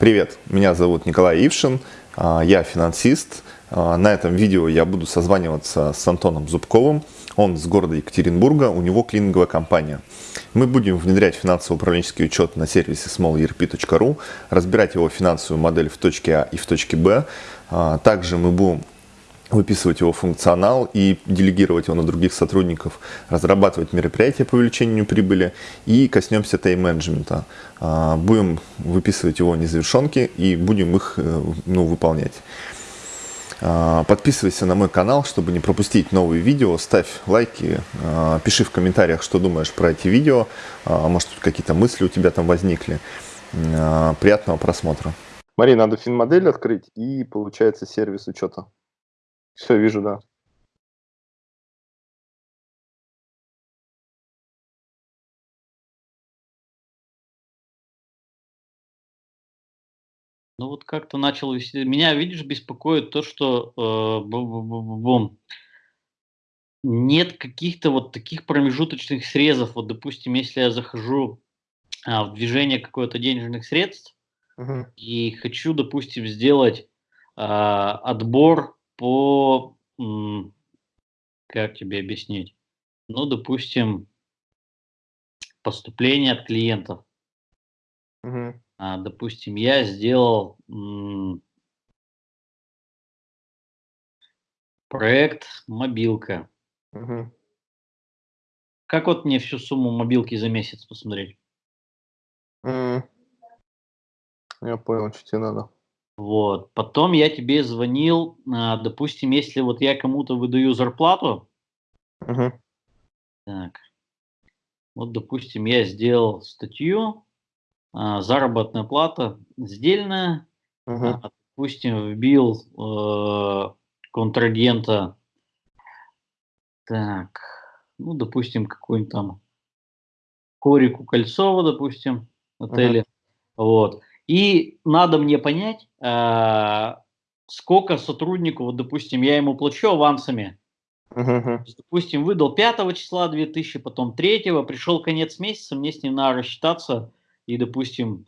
Привет, меня зовут Николай Ившин, а, я финансист. А, на этом видео я буду созваниваться с Антоном Зубковым. Он с города Екатеринбурга, у него клининговая компания. Мы будем внедрять финансово-управленческий учет на сервисе smallerp.ru, разбирать его финансовую модель в точке А и в точке Б. А, также мы будем выписывать его функционал и делегировать его на других сотрудников, разрабатывать мероприятия по увеличению прибыли и коснемся тайм-менеджмента. А, будем выписывать его незавершенки и будем их э, ну, выполнять. А, подписывайся на мой канал, чтобы не пропустить новые видео, ставь лайки, а, пиши в комментариях, что думаешь про эти видео, может какие-то мысли у тебя там возникли. Приятного просмотра. Мария, надо финмодель открыть и получается сервис учета. Все, вижу, да. Ну вот как-то начал вести. Меня, видишь, беспокоит то, что э, нет каких-то вот таких промежуточных срезов. Вот, допустим, если я захожу а, в движение какое-то денежных средств угу. и хочу, допустим, сделать а, отбор по, как тебе объяснить, ну, допустим, поступление от клиентов. Угу. А, допустим, я сделал проект мобилка. Угу. Как вот мне всю сумму мобилки за месяц посмотреть? Mm. Я понял, что тебе надо. Вот. Потом я тебе звонил, а, допустим, если вот я кому-то выдаю зарплату, угу. так, вот, допустим, я сделал статью, а, заработная плата сдельная, а, допустим, вбил э, контрагента, так, ну, допустим, какой-нибудь там Корику Кольцова, допустим, отеле, угу. вот, и надо мне понять, э, сколько сотруднику, вот, допустим, я ему плачу авансами, Uh-huh. Допустим, выдал 5 числа 2000, потом 3, пришел конец месяца, мне с ним надо рассчитаться, и, допустим,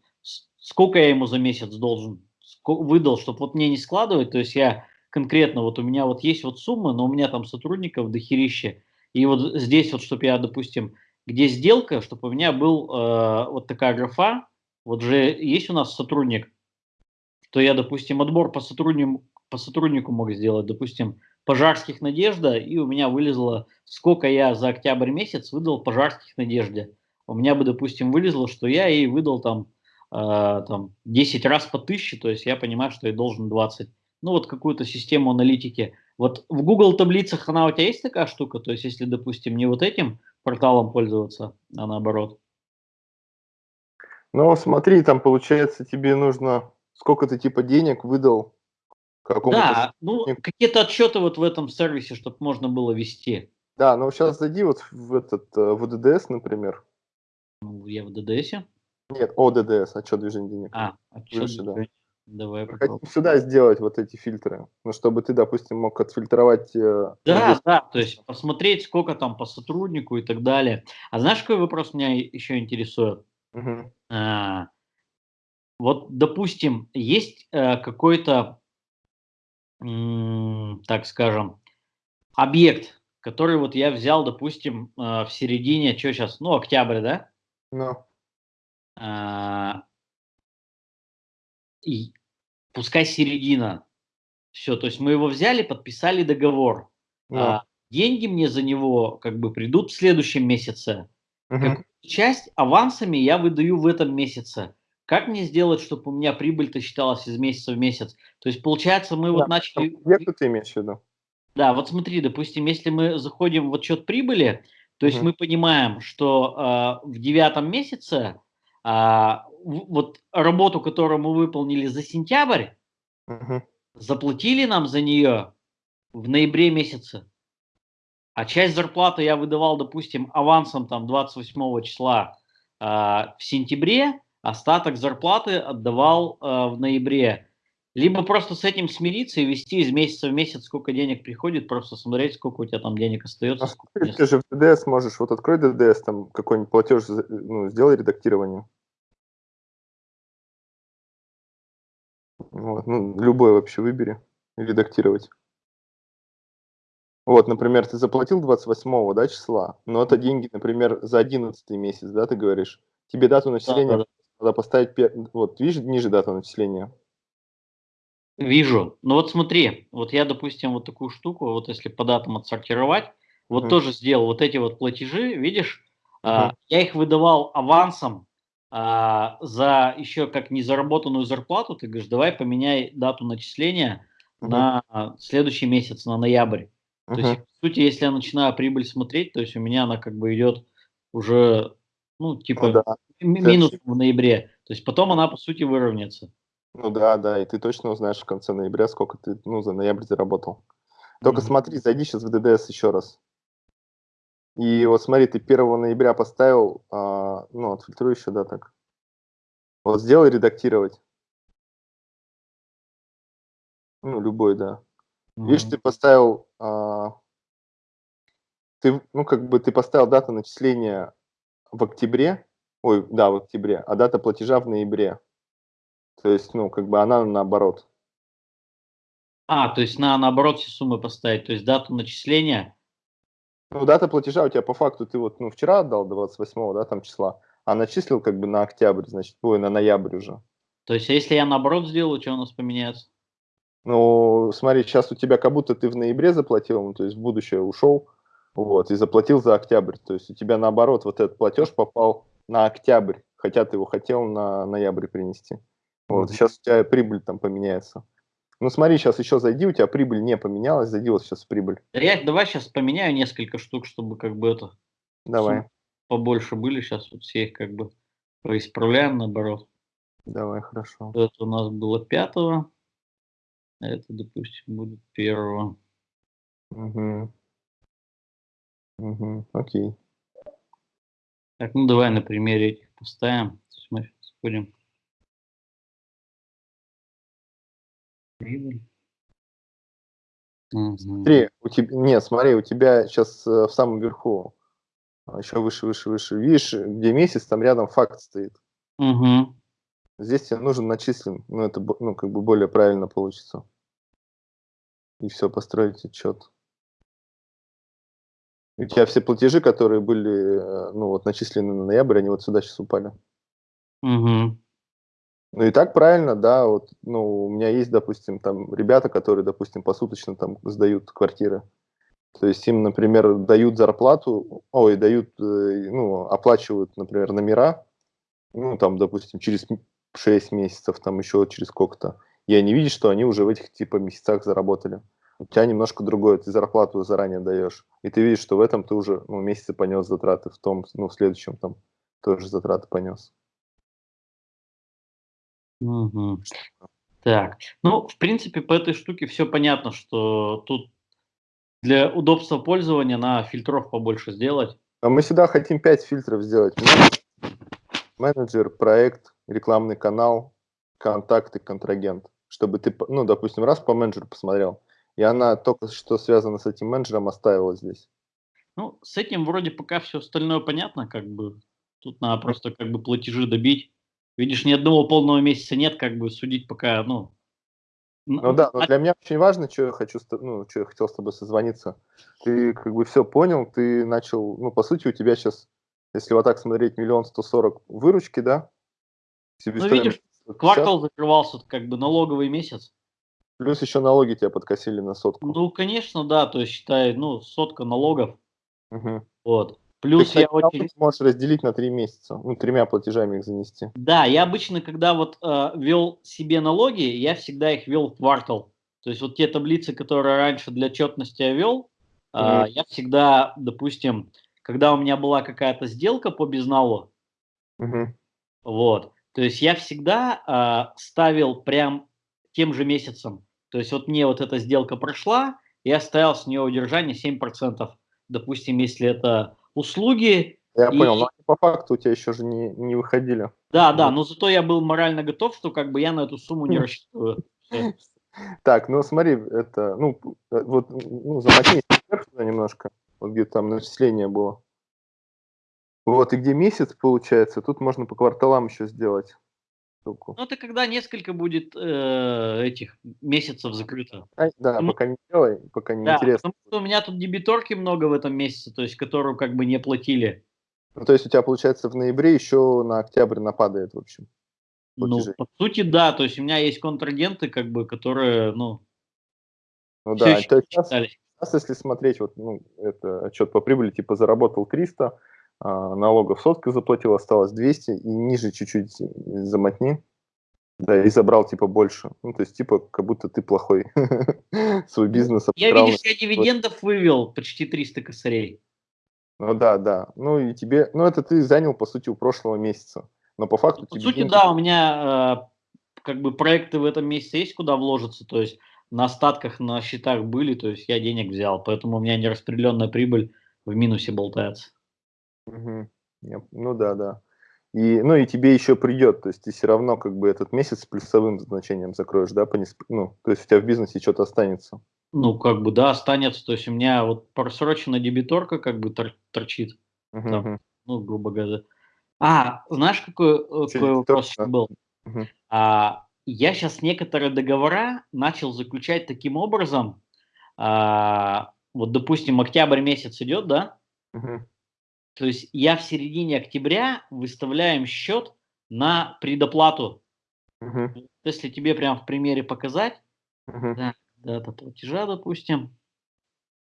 сколько я ему за месяц должен, выдал, чтобы вот мне не складывать, то есть я конкретно, вот у меня вот есть вот сумма, но у меня там сотрудников дохерище, и вот здесь вот, чтобы я, допустим, где сделка, чтобы у меня был э, вот такая графа, вот же есть у нас сотрудник, то я, допустим, отбор по сотруднику, по сотруднику мог сделать, допустим, пожарских Надежда, и у меня вылезло, сколько я за октябрь месяц выдал пожарских Надежде. У меня бы, допустим, вылезло, что я ей выдал там, э, там 10 раз по 1000, то есть я понимаю, что я должен 20. Ну вот какую-то систему аналитики. Вот в Google таблицах она у тебя есть такая штука? То есть если, допустим, не вот этим порталом пользоваться, а наоборот? Ну, смотри, там получается тебе нужно, сколько ты типа денег выдал Да, ну какие-то отчеты вот в этом сервисе, чтобы можно было вести. Да, ну сейчас зайди вот в этот, э, в ДДС, например. Ну, я в ДДС? Нет, о ДДС, отчет движения денег. А, отчет Выше. Да. Давай попробуем. Сюда сделать вот эти фильтры, ну, чтобы ты, допустим, мог отфильтровать... Э, да, здесь... да, то есть посмотреть, сколько там по сотруднику и так далее. А знаешь, какой вопрос меня еще интересует? Угу. А, вот, допустим, есть э, какой-то, так скажем, объект, который вот я взял, допустим, э, в середине, что сейчас, ну, октябрь, да? Ну. А, и пускай середина. Все, то есть мы его взяли, подписали договор. Ну. А, деньги мне за него как бы придут в следующем месяце. Угу часть авансами я выдаю в этом месяце. Как мне сделать, чтобы у меня прибыль-то считалась из месяца в месяц? То есть, получается, мы да, вот начали... Где ты имеешь в виду? Да, вот смотри, допустим, если мы заходим в отчет прибыли, то есть угу. мы понимаем, что э, в девятом месяце э, вот работу, которую мы выполнили за сентябрь, угу. заплатили нам за нее в ноябре месяце. А часть зарплаты я выдавал, допустим, авансом там 28 числа э, в сентябре, остаток зарплаты отдавал э, в ноябре. Либо просто с этим смириться и вести из месяца в месяц, сколько денег приходит, просто смотреть, сколько у тебя там денег остается. А ты же в ДДС можешь, вот открой ДДС, там какой-нибудь платеж, ну, сделай редактирование. Вот, ну, любой вообще выбери, редактировать. Вот, например, ты заплатил 28 да, числа, но это деньги, например, за 11 месяц, да, ты говоришь. Тебе дату начисления да, да. надо поставить, вот, видишь, ниже дату начисления. Вижу. Ну вот смотри, вот я, допустим, вот такую штуку, вот если по датам отсортировать, вот Мгм. тоже сделал вот эти вот платежи, видишь, а, Мгм. я их выдавал авансом а, за еще как незаработанную зарплату. Ты говоришь, давай поменяй дату начисления Мгм. на а, следующий месяц, на ноябрь. То есть, по сути, если я начинаю прибыль смотреть, то есть у меня она как бы идет уже, ну, Ну типа да, м- ты минус в ноябре. То есть потом она, по сути, выровняется. ну да, да, и ты точно узнаешь в конце ноября, сколько ты, ну, за ноябрь заработал. Только Мгм. смотри, зайди сейчас в ДДС еще раз. И вот смотри, ты 1 ноября поставил, а, ну, отфильтруй еще, да, так. Вот сделай редактировать. Ну, любой, да. Видишь, Мгм. ты поставил, а, ты, ну, как бы ты поставил дату начисления в октябре, ой, да, в октябре, а дата платежа в ноябре. То есть, ну, как бы она наоборот. А, то есть на, наоборот все суммы поставить, то есть дату начисления. Ну, дата платежа у тебя по факту ты вот, ну, вчера отдал 28 да, там числа, а начислил как бы на октябрь, значит, ой, на ноябрь уже. То есть, а если я наоборот сделаю, что у нас поменяется? Ну, смотри, сейчас у тебя как будто ты в ноябре заплатил, ну, то есть в будущее ушел, вот, и заплатил за октябрь. То есть у тебя наоборот вот этот платеж попал на октябрь, хотя ты его хотел на ноябрь принести. Вот, Мгм. сейчас у тебя прибыль там поменяется. Ну, смотри, сейчас еще зайди, у тебя прибыль не поменялась, зайди вот сейчас прибыль. Я, давай сейчас поменяю несколько штук, чтобы как бы это Давай, побольше были. Сейчас вот все их как бы поисправляем наоборот. давай, хорошо. Это у нас было пятого, это, допустим, будет первого. Угу. Угу. Окей. Так, ну давай на примере этих поставим. То есть мы сейчас будем. Прибыль. Мгм. Смотри, у тебя, нет, смотри, у тебя сейчас в самом верху, а, еще выше, выше, выше, видишь, где месяц, там рядом факт стоит. Мгм. Здесь тебе нужен начислен, ну это ну, как бы более правильно получится. И все, построить отчет. У тебя все платежи, которые были, э, ну вот начислены на ноябрь, они вот сюда сейчас упали. Мгм. Ну и так правильно, да, вот, ну, у меня есть, допустим, там ребята, которые, допустим, посуточно там сдают квартиры. То есть им, например, дают зарплату, ой, дают, э, ну, оплачивают, например, номера, ну, там, допустим, через 6 месяцев, там еще через сколько-то. И они видят, что они уже в этих, типа, месяцах заработали. У тебя немножко другое, ты зарплату заранее даешь. И ты видишь, что в этом ты уже, ну, месяце понес затраты, в том, ну, в следующем там тоже затраты понес. Мгм. Так, ну, в принципе, по этой штуке все понятно, что тут для удобства пользования на фильтров побольше сделать. А мы сюда хотим 5 фильтров сделать. Менеджер, проект, рекламный канал, контакты, контрагент. Чтобы ты, ну, допустим, раз по менеджеру посмотрел, и она только что связано с этим менеджером оставила здесь. Ну, с этим вроде пока все остальное понятно, как бы. Тут надо просто как бы платежи добить. Видишь, ни одного полного месяца нет, как бы судить пока, ну... Ну да, но а- для меня очень важно, что я хочу, ну, что я хотел с тобой созвониться. Ты как бы все понял, ты начал, ну, по сути, у тебя сейчас, если вот так смотреть, миллион сто сорок выручки, да? Ну, видишь, 650, Квартал закрывался, как бы налоговый месяц. Плюс еще налоги тебя подкосили на сотку. Ну, конечно, да, то есть считай, ну, сотка налогов, Мгм. вот. Ты, Плюс кстати, я очень... можешь разделить на три месяца, ну, тремя платежами их занести. Да, я обычно, когда вот э, вел себе налоги, я всегда их вел в квартал. То есть вот те таблицы, которые раньше для отчетности я вел, э, Мгм. я всегда, допустим, когда у меня была какая-то сделка по безналу, Мгм. вот, то есть я всегда э, ставил прям тем же месяцем. То есть вот мне вот эта сделка прошла, я ставил с нее удержание 7%. Допустим, если это услуги, Я И- понял, но по факту у тебя еще же не, не выходили. да, да, но зато я был морально готов, что как бы я на эту сумму не Хм. рассчитываю. Так, ну смотри, это, ну, э, вот, ну, замотни немножко, вот где там начисление было. Вот, и где месяц получается, тут можно по кварталам еще сделать. штуку. Ну, это когда несколько будет э, этих месяцев закрыто. А, да, Ну, пока не делай, пока не Да, интересно. потому что у меня тут дебиторки много в этом месяце, то есть которую как бы не платили. Ну, то есть у тебя, получается, в ноябре еще на октябрь нападает, в общем. Ну, по сути, да, то есть у меня есть контрагенты, как бы, которые, ну, Ну да, сейчас, сейчас, если смотреть, вот, ну, это отчет по прибыли, типа заработал 300, а, налогов сотка заплатил, осталось 200, и ниже чуть-чуть замотни, да, и забрал, типа, больше. Ну, то есть, типа, как будто ты плохой свой бизнес Я, видишь, я дивидендов вывел почти 300 косарей. Ну да, да. Ну и тебе, ну это ты занял, по сути, у прошлого месяца. Но по факту По тебе сути, да, у меня э, как бы проекты в этом месяце есть куда вложиться, то есть на остатках на счетах были, то есть я денег взял, поэтому у меня нераспределенная прибыль в минусе болтается. Я- Ну да, да. И, ну и тебе еще придет, то есть ты все равно как бы этот месяц с плюсовым значением закроешь, да, по несп- ну, то есть у тебя в бизнесе что-то останется. Ну, как бы, да, останется, то есть у меня вот просроченная дебиторка как бы тор- торчит, Да. мгм. ну, грубо говоря. А, знаешь, какой, э, какой вопрос да? был? Мгм. А, я сейчас некоторые договора начал заключать таким образом, а, вот, допустим, октябрь месяц идет, да, Мгм. То есть я в середине октября выставляем счет на предоплату. Мгм. Если тебе прям в примере показать, Мгм. да, дата платежа, допустим,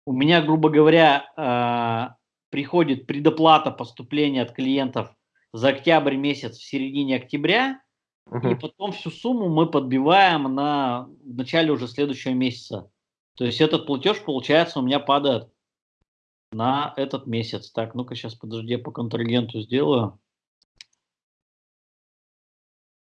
у меня, грубо говоря, а, приходит предоплата поступления от клиентов за октябрь месяц в середине октября, и Мгм. потом всю сумму мы подбиваем на в начале уже следующего месяца. То есть этот платеж, получается, у меня падает на этот месяц. Так, ну-ка сейчас, подожди, я по контрагенту сделаю.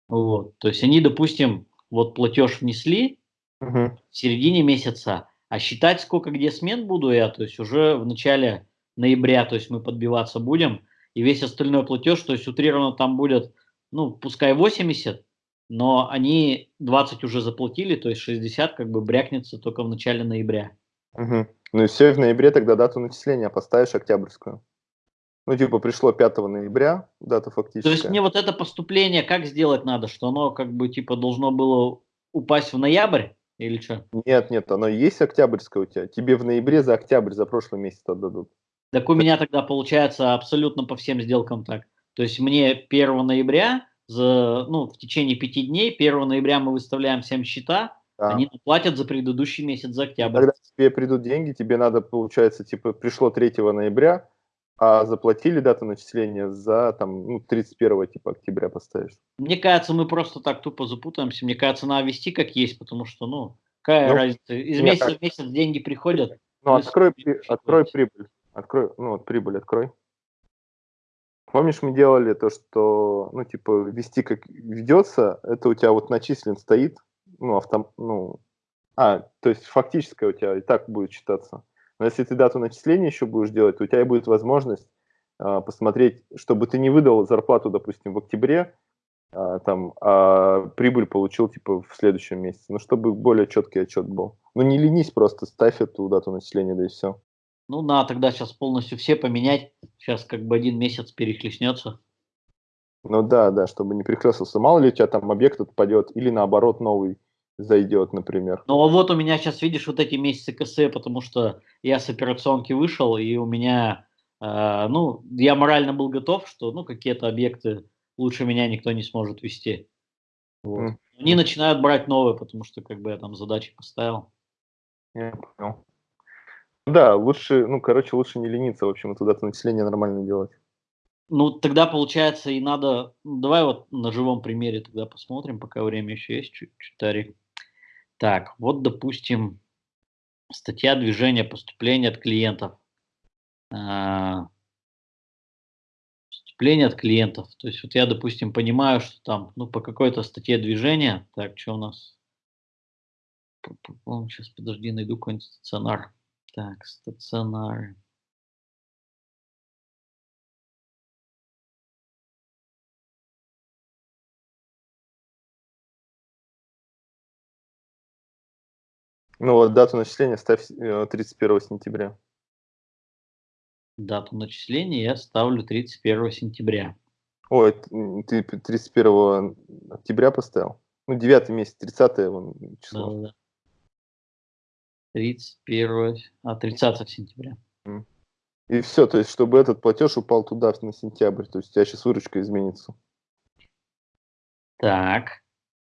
Вот, то есть они, допустим, вот платеж внесли Мгм. в середине месяца, а считать, сколько где смен буду я, то есть уже в начале ноября, то есть мы подбиваться будем, и весь остальной платеж, то есть утрированно там будет, ну, пускай 80, но они 20 уже заплатили, то есть 60 как бы брякнется только в начале ноября. Мгм. Ну и все, в ноябре тогда дату начисления поставишь октябрьскую. Ну, типа, пришло 5 ноября, дата То есть мне вот это поступление как сделать надо, что оно как бы типа должно было упасть в ноябрь или что? Нет, нет, оно есть октябрьское у тебя. Тебе в ноябре за октябрь, за прошлый месяц отдадут. Так у меня тогда получается абсолютно по всем сделкам так. То есть мне 1 ноября, за, ну, в течение пяти дней, 1 ноября мы выставляем всем счета, Да. они платят за предыдущий месяц, за октябрь. Когда тебе придут деньги, тебе надо, получается, типа, пришло 3 ноября, а заплатили дату начисления за, там, ну, 31 типа, октября поставишь. Мне кажется, мы просто так тупо запутаемся. Мне кажется, надо вести как есть, потому что, ну, какая Ну, разница? Из месяца так- в месяц деньги приходят. Ну, открой, при- открой прибыль. Открой, ну, вот прибыль открой. Помнишь, мы делали то, что, ну, типа, вести как ведется, это у тебя вот начислен стоит, ну, автом, ну, а, то есть фактическое у тебя и так будет считаться. Но если ты дату начисления еще будешь делать, то у тебя будет возможность а, посмотреть, чтобы ты не выдал зарплату, допустим, в октябре, а, там, а прибыль получил, типа, в следующем месяце. Ну, чтобы более четкий отчет был. Ну, не ленись, просто ставь эту дату начисления, да и все. Ну, надо тогда сейчас полностью все поменять. Сейчас как бы один месяц перехлестнется. Ну да, да, чтобы не перехлестался. Мало ли у тебя там объект отпадет, или наоборот новый зайдет, например. Ну, а вот у меня сейчас, видишь, вот эти месяцы КС, потому что я с операционки вышел, и у меня, э, ну, я морально был готов, что, ну, какие-то объекты лучше меня никто не сможет вести. Вот. Мгм. Они начинают брать новые, потому что, как бы, я там задачи поставил. Я понял. Да, лучше, ну, короче, лучше не лениться, в общем, эту дату начисления нормально делать. Ну, тогда, получается, и надо... ну, давай вот на живом примере тогда посмотрим, пока время еще есть чуть-чуть. Тари. Так, вот, допустим, статья движения поступления от клиентов. А, Поступление от клиентов. То есть вот я, допустим, понимаю, что там, ну, по какой-то статье движения... Так, что у нас? Сейчас, подожди, найду какой-нибудь стационар. Так, стационар. Ну вот дату начисления ставь э, 31 сентября. Дату начисления я ставлю 31 сентября. Ой, ты 31 октября поставил? Ну, 9 месяц, 30 число. Да, да. 31, а 30 сентября. И все, то есть, чтобы этот платеж упал туда, на сентябрь. То есть, у тебя сейчас выручка изменится. Так.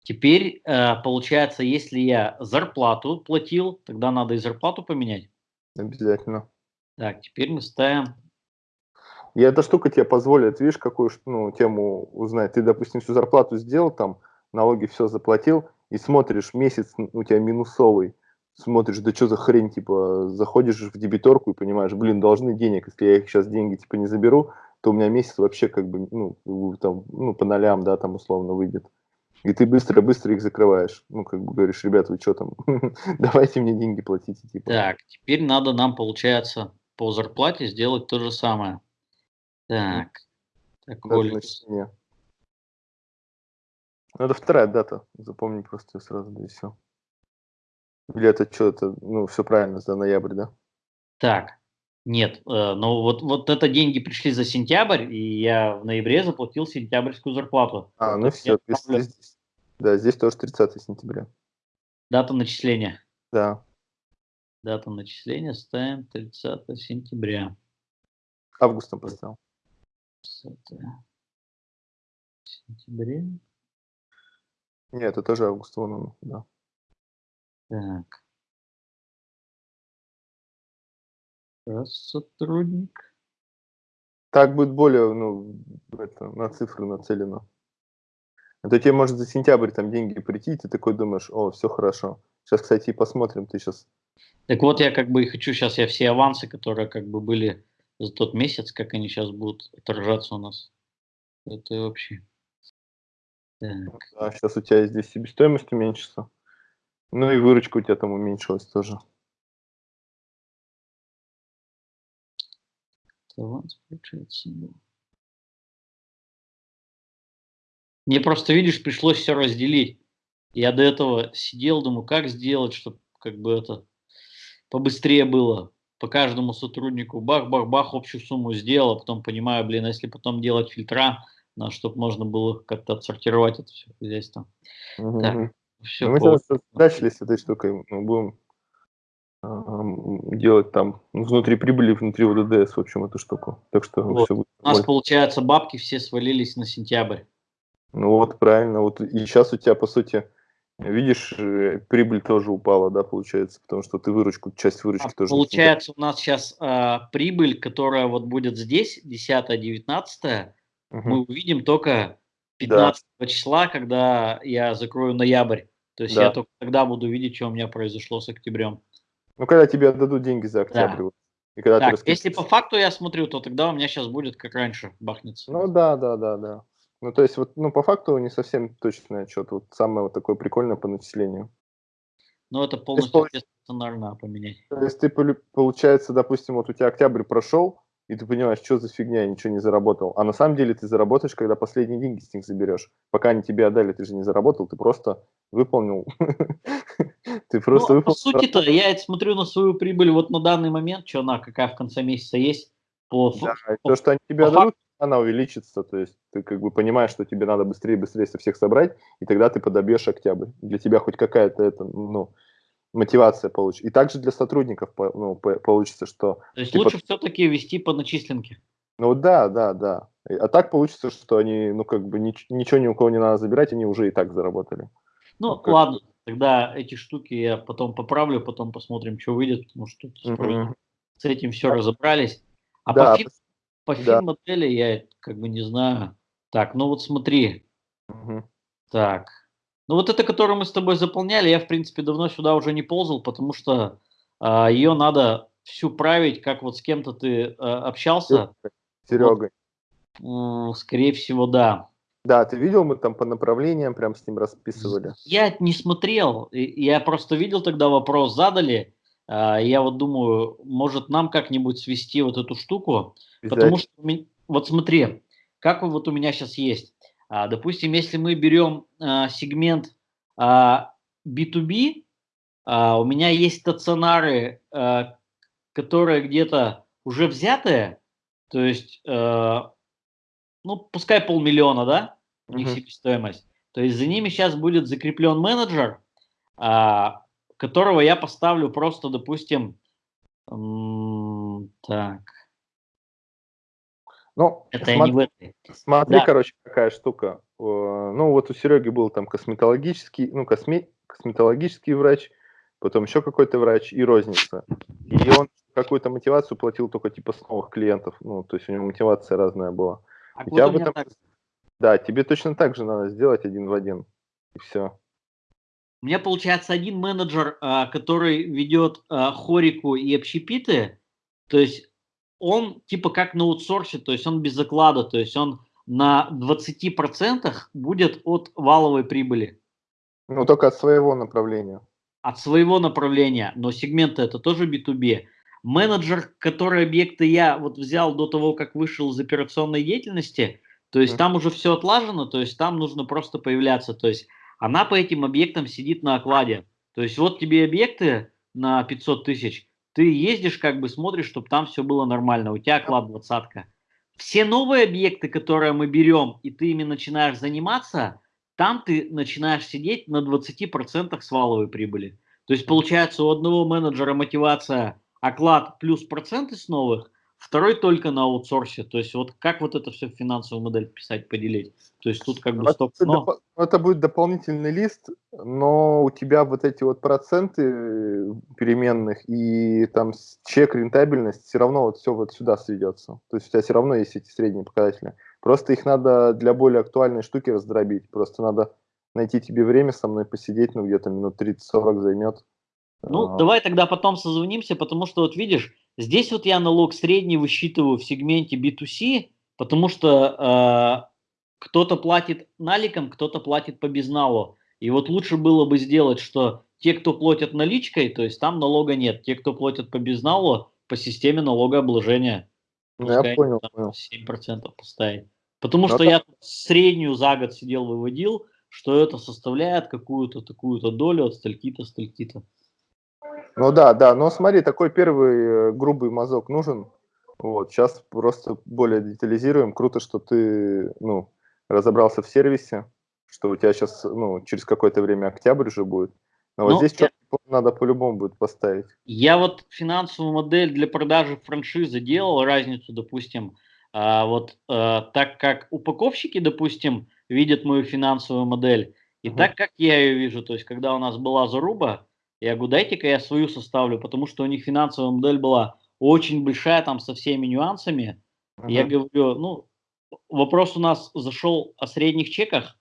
Теперь, э, получается, если я зарплату платил, тогда надо и зарплату поменять. Обязательно. Так, теперь мы ставим и эта штука тебе позволит, видишь, какую ну, тему узнать. Ты, допустим, всю зарплату сделал, там, налоги все заплатил, и смотришь, месяц у тебя минусовый, смотришь, да что за хрень, типа, заходишь в дебиторку и понимаешь, блин, должны денег, если я их сейчас деньги, типа, не заберу, то у меня месяц вообще, как бы, ну, там, ну, по нолям, да, там, условно, выйдет. И ты быстро-быстро их закрываешь. Ну, как бы говоришь, ребята, вы что там, давайте мне деньги платите, типа. Так, теперь надо нам, получается, по зарплате сделать то же самое. Так. Так, Оля. Ну, это вторая дата. Запомни просто сразу, да и все. Или это что-то, ну, все правильно, за ноябрь, да? Так, нет, э, ну вот, вот это деньги пришли за сентябрь, и я в ноябре заплатил сентябрьскую зарплату. А, ну все, здесь, да, здесь тоже 30 сентября. Дата начисления. Да. Дата начисления ставим 30 сентября. Августом поставил. 20 сентября. Нет, это тоже август, вон он, да. Так. Раз сотрудник. Так будет более, ну, это, на цифры нацелено. Это тебе может за сентябрь там деньги прийти, и ты такой думаешь, о, все хорошо. Сейчас, кстати, и посмотрим, ты сейчас... Так вот, я как бы и хочу сейчас, я все авансы, которые как бы были за тот месяц, как они сейчас будут отражаться у нас. Это вообще. Так. Да, сейчас у тебя здесь себестоимость уменьшится. Ну и выручка у тебя там уменьшилась тоже. Аванс, получается, Мне просто, видишь, пришлось все разделить. Я до этого сидел, думаю, как сделать, чтобы как бы это побыстрее было по каждому сотруднику бах-бах-бах общую сумму сделал, а потом понимаю, блин, а если потом делать фильтра, на чтобы можно было как-то отсортировать это все хозяйство. Угу. Так, все мы сейчас начали с этой штукой, мы будем делать там внутри прибыли, внутри ВДДС, в общем, эту штуку. Так что вот. все будет У нас, получается, бабки все свалились на сентябрь. Ну вот, правильно. Вот и сейчас у тебя, по сути, Видишь, э, прибыль тоже упала, да, получается, потому что ты выручку, часть выручки а тоже... Получается, у нас сейчас а, прибыль, которая вот будет здесь, 10-19, угу. мы увидим только 15 да. числа, когда я закрою ноябрь. То есть да. я только тогда буду видеть, что у меня произошло с октябрем. Ну, когда тебе отдадут деньги за октябрь. Да. И когда так, если по факту я смотрю, то тогда у меня сейчас будет как раньше бахнется. Ну да, да, да, да. Ну, то есть, вот, ну, по факту не совсем точный отчет. Вот самое вот такое прикольное по начислению. Ну, это полностью стационарно поменять. То есть, ты, получается, допустим, вот у тебя октябрь прошел, и ты понимаешь, что за фигня, я ничего не заработал. А на самом деле ты заработаешь, когда последние деньги с них заберешь. Пока они тебе отдали, ты же не заработал, ты просто выполнил. Ты просто ну, выполнил. По сути-то я смотрю на свою прибыль вот на данный момент, что она какая в конце месяца есть. По, да, то, что они тебе отдадут, она увеличится, то есть ты как бы понимаешь, что тебе надо быстрее быстрее со всех собрать, и тогда ты подобьешь октябрь. Для тебя хоть какая-то это, ну, мотивация получится. И также для сотрудников ну, получится, что... То есть лучше под... все-таки вести по начисленке. Ну да, да, да. А так получится, что они, ну как бы нич- ничего ни у кого не надо забирать, они уже и так заработали. Ну, ну ладно, тогда эти штуки я потом поправлю, потом посмотрим, что выйдет, потому что uh-huh. с этим все разобрались. А да, по, фи- по да. фин-модели я как бы не знаю. Так, ну вот смотри. Угу. Так. Ну вот это, которую мы с тобой заполняли, я, в принципе, давно сюда уже не ползал, потому что а, ее надо всю править, как вот с кем-то ты а, общался. Серегой. Вот, скорее всего, да. Да, ты видел, мы там по направлениям прям с ним расписывали. Я не смотрел, я просто видел тогда вопрос задали, я вот думаю, может нам как-нибудь свести вот эту штуку, потому что, вот смотри, как вот у меня сейчас есть. А, допустим, если мы берем а, сегмент B2B, у меня есть стационары, которые где-то уже взятые, то есть ну, пускай полмиллиона, да, у них Мгм. себестоимость. То есть за ними сейчас будет закреплен менеджер, а, которого я поставлю просто, допустим, так, Ну, это я смо- не в этой. смотри, Да. короче, какая штука. Э, Ну, вот у Сереги был там косметологический, ну, косме- косметологический врач, потом еще какой-то врач и розница. И он какую-то мотивацию платил только типа с новых клиентов. Ну, то есть у него мотивация разная была. А У тебя меня этом- так. Да, тебе точно так же надо сделать один в один. И все. У меня получается один менеджер, а, который ведет а, хорику и общепиты, то есть он типа как на аутсорсе, то есть он без заклада, то есть он на 20% будет от валовой прибыли, Ну, только от своего направления. от своего направления, но сегменты это тоже B2B. Менеджер, который объекты я вот взял до того, как вышел из операционной деятельности, то есть Мгм. там уже все отлажено, то есть там нужно просто появляться, то есть она по этим объектам сидит на окладе. То есть вот тебе объекты на 500 тысяч, ты ездишь, как бы смотришь, чтобы там все было нормально, у тебя оклад двадцатка. Все новые объекты, которые мы берем, и ты ими начинаешь заниматься, там ты начинаешь сидеть на 20% с валовой прибыли. То есть получается у одного менеджера мотивация оклад плюс проценты с новых, второй только на аутсорсе. То есть вот как вот это все в финансовую модель вписать, поделить. То есть тут как бы Ну, стоп, это, но допо- это будет дополнительный лист, но у тебя вот эти вот проценты э, переменных и там чек рентабельность все равно вот все вот сюда сведется. То есть у тебя все равно есть эти средние показатели. Просто их надо для более актуальной штуки раздробить. Просто надо найти тебе время со мной посидеть, ну где-то минут 30-40 займет. Ну, А, давай тогда потом созвонимся, потому что вот видишь, здесь вот я налог средний высчитываю в сегменте B2C, потому что э, кто-то платит наликом, кто-то платит по безналу. И вот лучше было бы сделать, что те, кто платят наличкой, то есть там налога нет. Те, кто платят по безналу, по системе налогообложения. ну, я понял, понял. 7% поставить. Потому Ну, что это- я тут среднюю за год сидел, выводил, что это составляет какую-то такую-то долю от стальки-то, стальки-то. Ну да, да, но смотри, такой первый э, грубый мазок нужен. Вот, сейчас просто более детализируем. Круто, что ты, ну, разобрался в сервисе, что у тебя сейчас, ну, через какое-то время октябрь уже будет. Но вот Ну, здесь я- план надо по-любому будет поставить. Я вот финансовую модель для продажи франшизы делал, разницу, допустим, а, вот а, так как упаковщики, допустим, видят мою финансовую модель, и Мгм. так как я ее вижу, то есть когда у нас была заруба, я говорю, дайте-ка я свою составлю, потому что у них финансовая модель была очень большая, там со всеми нюансами. И Я говорю, ну, вопрос у нас зашел о средних чеках,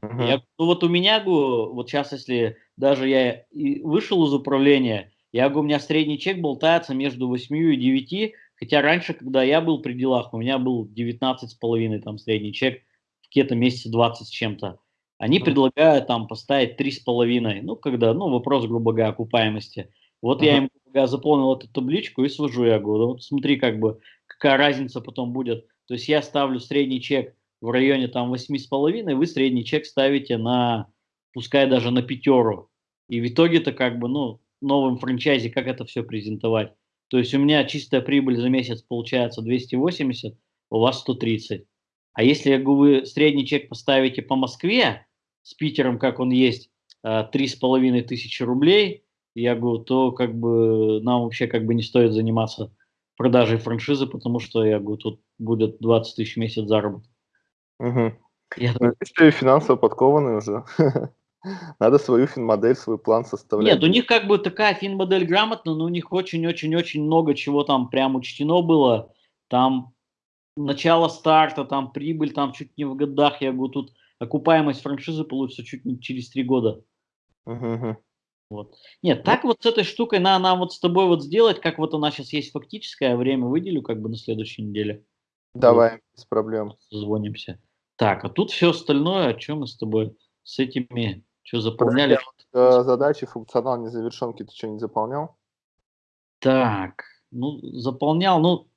мгм. я, ну вот у меня, говорю, вот сейчас, если даже я вышел из управления, я говорю, у меня средний чек болтается между 8 и 9, хотя раньше, когда я был при делах, у меня был 19 с половиной там средний чек, в какие-то месяце 20 с чем-то. Они предлагают там поставить 3,5, ну, когда, ну, вопрос, грубо говоря, окупаемости. Вот я Мгм. им грубо говоря, заполнил эту табличку и свожу, я говорю, «Да вот смотри, как бы, какая разница потом будет. То есть я ставлю средний чек в районе там 8,5, вы средний чек ставите на, пускай даже на пятеру. И в итоге-то как бы, ну, новым франчайзе, как это все презентовать. То есть у меня чистая прибыль за месяц получается 280, у вас 130. А если, я говорю, вы средний чек поставите по Москве, с Питером, как он есть, э, 3,5 тысячи рублей, я говорю, то как бы нам вообще как бы не стоит заниматься продажей франшизы, потому что, я говорю, тут будет 20 тысяч в месяц заработок. Мгм. Я Ну, видишь, ты финансово подкованный уже. Надо свою финмодель, свой план составлять. Нет, у них как бы такая финмодель грамотная, но у них очень-очень-очень много чего там прям учтено было. Там начало старта, там прибыль, там чуть не в годах. Я говорю, тут окупаемость франшизы получится чуть не через три года. Мгм. Вот. Нет, так вот с этой штукой надо нам вот с тобой вот сделать, как вот она сейчас есть фактическое, время выделю как бы на следующей неделе. Давай, без проблем. Созвонимся. Так, а тут все остальное, о чем мы с тобой с этими, что Подожди, заполняли? а вот, э, задачи, функционал незавершенки ты что, не заполнял? Так, ну, заполнял, ну,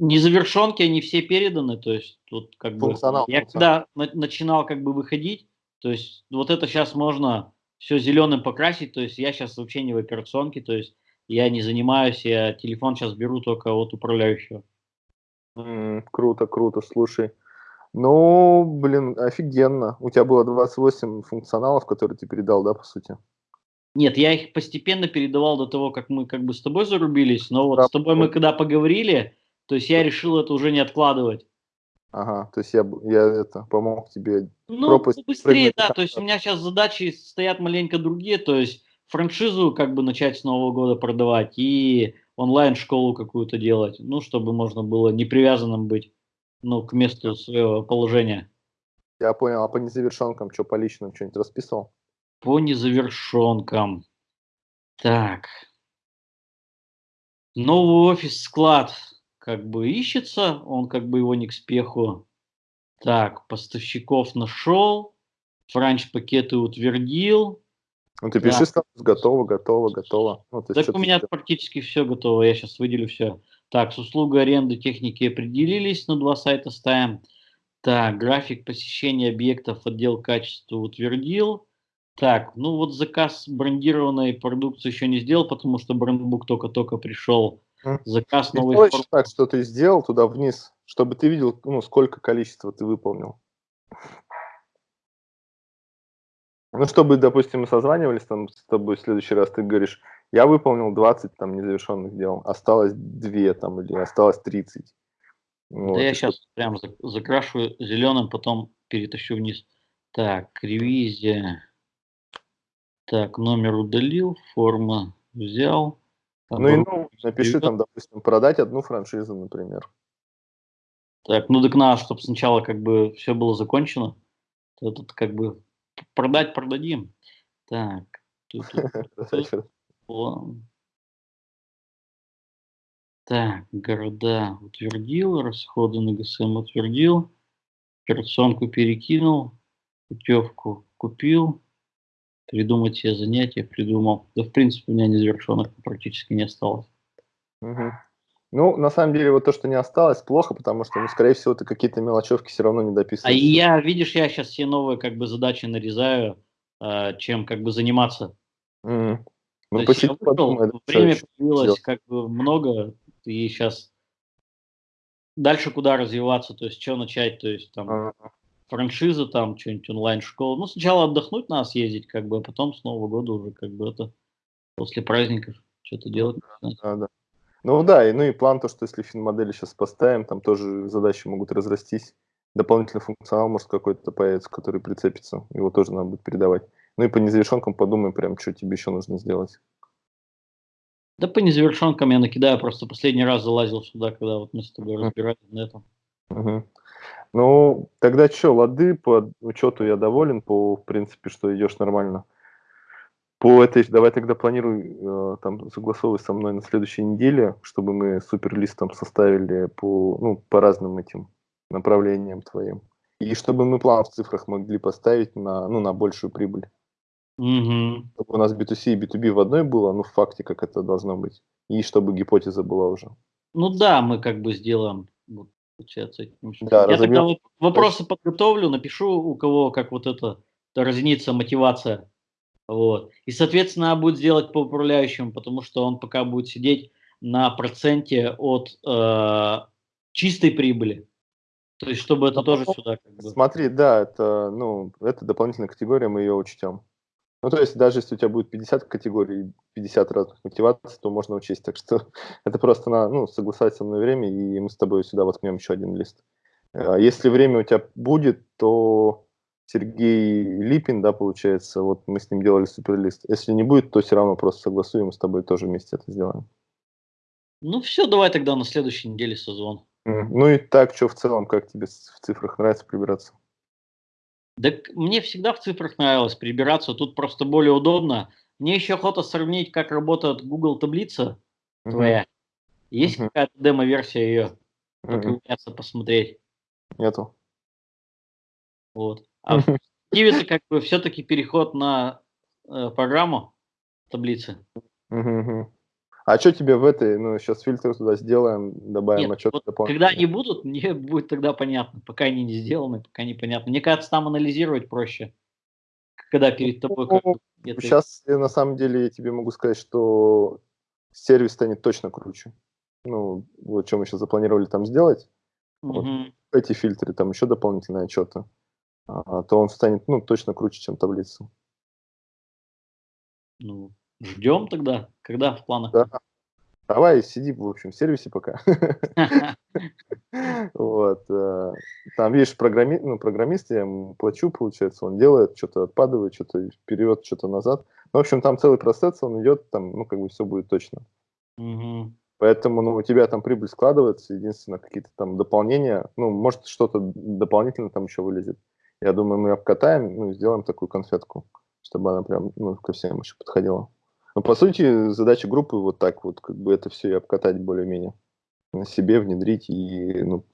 незавершенки, они все переданы, то есть тут как бы... Функционал, Я функционал. когда на- начинал как бы выходить, то есть вот это сейчас можно все зеленым покрасить, то есть я сейчас вообще не в операционке, то есть я не занимаюсь, я телефон сейчас беру только от управляющего. М, Круто, круто, слушай. Ну, блин, офигенно. У тебя было 28 функционалов, которые ты передал, да, по сути? Нет, я их постепенно передавал до того, как мы как бы с тобой зарубились, но вот да, с тобой мы когда поговорили, то есть я решил это уже не откладывать. Ага, то есть я, я это помог тебе. Ну, пропасть, быстрее, да, то есть у меня сейчас задачи стоят маленько другие, то есть франшизу как бы начать с Нового года продавать и онлайн-школу какую-то делать, ну, чтобы можно было не привязанным быть, ну, к месту своего положения. Я понял, а по незавершенкам что, по личным что-нибудь расписывал? По незавершенкам. Так. Новый офис-склад как бы ищется, он как бы его не к спеху. Так, поставщиков нашел, франч-пакеты утвердил. Ну, ты пиши да. готово, готово, готово. Ну, так у меня практически все готово, я сейчас выделю все. Так, с услугой аренды техники определились, на два сайта ставим. Так, график посещения объектов отдел качества утвердил. Так, ну вот заказ брендированной продукции еще не сделал, потому что брендбук только-только пришел. Заказ новый. Форм... так, что ты сделал туда вниз, чтобы ты видел, ну, сколько количества ты выполнил. Ну, чтобы, допустим, мы созванивались там с тобой в следующий раз, ты говоришь, я выполнил 20 там незавершенных дел, осталось 2 там или осталось 30. Вот. Да я сейчас прям закрашу зеленым, потом перетащу вниз. Так, ревизия. Так, номер удалил, форма взял. Ну и ну, напиши там, допустим, продать одну франшизу, например. Так, ну так надо, чтобы сначала как бы все было закончено. Тут как бы продать продадим. Так, тут, тут, Так, города утвердил, расходы на ГСМ утвердил, операционку перекинул, путевку купил, придумать себе занятия, придумал. Да, в принципе, у меня незавершенных практически не осталось. Угу. Ну, на самом деле, вот то, что не осталось, плохо, потому что, ну, скорее всего, ты какие-то мелочевки все равно не дописываешь. А я, видишь, я сейчас все новые как бы задачи нарезаю, э, чем как бы заниматься. Mm. Ну, посиди, подумай, время появилось как бы много, и сейчас дальше куда развиваться, то есть что начать, то есть там uh -huh франшиза, там, что-нибудь онлайн-школа. Ну, сначала отдохнуть надо съездить, как бы, а потом с Нового года уже, как бы, это после праздников что-то делать. Да, да. Ну да, и, ну и план то, что если фин-модели сейчас поставим, там тоже задачи могут разрастись. Дополнительный функционал может какой-то появится, который прицепится. Его тоже надо будет передавать. Ну и по незавершенкам подумай прям, что тебе еще нужно сделать. Да по незавершенкам я накидаю, просто последний раз залазил сюда, когда вот мы с тобой разбирались на этом. Угу. Ну, тогда что, лады, по учету я доволен, по, в принципе, что идешь нормально. По этой, давай тогда планируй, э, там, согласовывай со мной на следующей неделе, чтобы мы суперлист там составили по, ну, по разным этим направлениям твоим. И чтобы мы план в цифрах могли поставить на, ну, на большую прибыль. Угу. Чтобы у нас B2C и B2B в одной было, ну, в факте, как это должно быть. И чтобы гипотеза была уже. Ну да, мы как бы сделаем получается. Да, Я тогда вот вопросы подготовлю, напишу, у кого как вот это разнится мотивация. Вот. И, соответственно, надо будет сделать по управляющему, потому что он пока будет сидеть на проценте от э, чистой прибыли. То есть, чтобы это тоже сюда как бы... Смотри, да, это, ну, это дополнительная категория, мы ее учтем. Ну, то есть, даже если у тебя будет 50 категорий, 50 разных мотиваций, то можно учесть. Так что это просто на, ну, согласовать со мной время, и мы с тобой сюда воткнем еще один лист. А если время у тебя будет, то Сергей Липин, да, получается, вот мы с ним делали суперлист. Если не будет, то все равно просто согласуем, мы с тобой тоже вместе это сделаем. Ну все, давай тогда на следующей неделе созвон. Ну и так, что в целом, как тебе в цифрах нравится прибираться? Да мне всегда в цифрах нравилось прибираться, тут просто более удобно. Мне еще охота сравнить, как работает Google таблица uh-huh. твоя. Есть uh-huh. какая-то демо-версия ее? Uh-huh. посмотреть. Нету. Вот. А в Киви как бы все-таки переход на э, программу таблицы. Uh-huh. А что тебе в этой, ну, сейчас фильтр туда сделаем, добавим Нет, отчет вот Когда они будут, мне будет тогда понятно. Пока они не сделаны, пока непонятно. Мне кажется, там анализировать проще. Когда перед тобой... Ну, сейчас, на самом деле, я тебе могу сказать, что сервис станет точно круче. Ну, вот что мы сейчас запланировали там сделать. Угу. Вот. эти фильтры, там еще дополнительные отчеты, а, то он станет, ну, точно круче, чем таблица. Ну, ждем тогда, когда в планах? Да. Давай, сиди, в общем, в сервисе пока. Вот. Э, там, видишь, ну, программист, я ему плачу, получается, он делает, что-то отпадывает, что-то вперед, что-то назад. Ну, в общем, там целый процесс, он идет, там, ну, как бы все будет точно. Поэтому, ну, у тебя там прибыль складывается, единственное, какие-то там дополнения, ну, может, что-то дополнительно там еще вылезет. Я думаю, мы обкатаем, ну, сделаем такую конфетку, чтобы она прям, ну, ко всем еще подходила. Но, по сути, задача группы вот так вот, как бы это все и обкатать более-менее. На себе внедрить и, ну,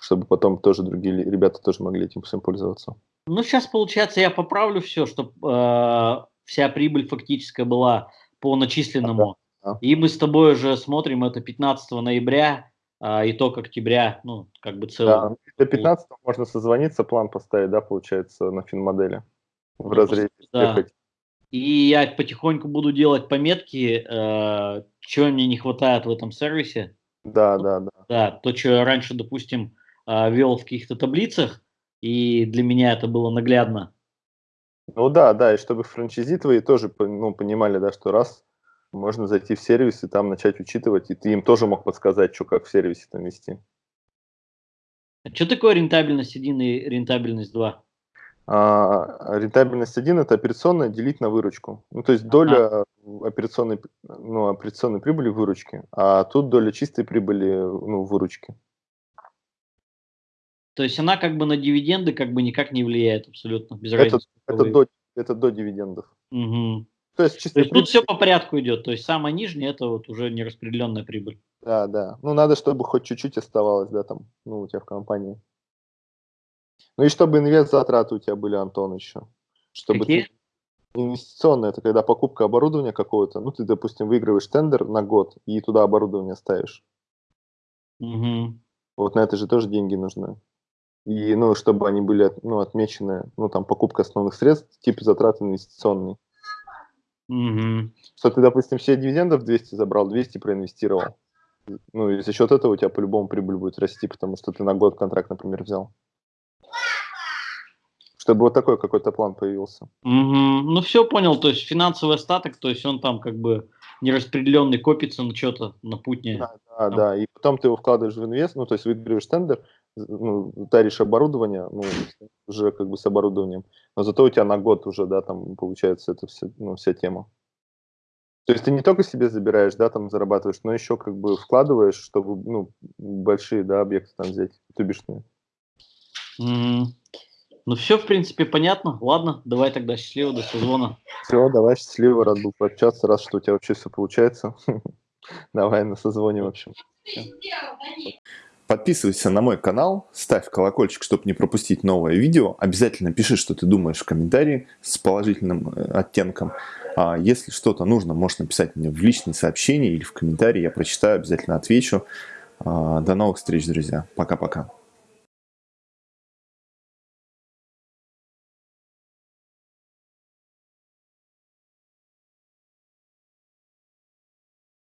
чтобы потом тоже другие ребята тоже могли этим всем пользоваться. Ну, сейчас, получается, я поправлю все, чтобы э, вся прибыль фактическая была по начисленному. Да, да. И мы с тобой уже смотрим это 15 ноября, э, итог октября, ну, как бы целый. Да, до 15 можно созвониться, план поставить, да, получается, на финмодели. В ну, разрезе да. И я потихоньку буду делать пометки, э, чего мне не хватает в этом сервисе. Да, да, да. Да, то, что я раньше, допустим, э, вел в каких-то таблицах, и для меня это было наглядно. Ну да, да, и чтобы франчайзи твои тоже ну, понимали, да, что раз можно зайти в сервис и там начать учитывать, и ты им тоже мог подсказать, что как в сервисе там вести. А что такое рентабельность 1 и рентабельность 2? А, рентабельность 1 – это операционная делить на выручку. Ну, то есть доля ага. операционной, ну, операционной прибыли в выручке, а тут доля чистой прибыли ну, в выручке. То есть она как бы на дивиденды как бы никак не влияет абсолютно, без это, разницы. Это до, это до дивидендов. Угу. То есть, чисто то есть прибыль... тут все по порядку идет, то есть самая нижняя это вот уже нераспределенная прибыль. Да, да. Ну надо, чтобы хоть чуть-чуть оставалось, да, там, ну у тебя в компании. Ну и чтобы инвест затраты у тебя были, Антон, еще. Чтобы Какие? Ты... Инвестиционные, это когда покупка оборудования какого-то, ну ты, допустим, выигрываешь тендер на год и туда оборудование ставишь. Угу. Вот на это же тоже деньги нужны. И, ну, чтобы они были, ну, отмечены, ну, там, покупка основных средств, тип затрат инвестиционный. Угу. Что ты, допустим, все дивидендов 200 забрал, 200 проинвестировал. Ну, и за счет этого у тебя по-любому прибыль будет расти, потому что ты на год контракт, например, взял. Чтобы вот такой какой-то план появился. Угу. Ну, все понял, то есть финансовый остаток, то есть он там как бы нераспределенный копится на что-то, на путне. Да, да, там. да, и потом ты его вкладываешь в инвест, ну, то есть выигрываешь тендер, ну, таришь оборудование, ну, уже как бы с оборудованием, но зато у тебя на год уже, да, там получается это все, ну, вся тема. То есть ты не только себе забираешь, да, там зарабатываешь, но еще как бы вкладываешь, чтобы, ну, большие, да, объекты там взять, тубишные. Mm-hmm. Ну все, в принципе, понятно. Ладно, давай тогда счастливо, до созвона. Все, давай счастливо, рад был пообщаться, раз что у тебя вообще все получается. Давай на созвоне, в общем. Подписывайся на мой канал, ставь колокольчик, чтобы не пропустить новое видео. Обязательно пиши, что ты думаешь в комментарии с положительным э, оттенком. А если что-то нужно, можешь написать мне в личные сообщения или в комментарии. Я прочитаю, обязательно отвечу. А, до новых встреч, друзья. Пока-пока.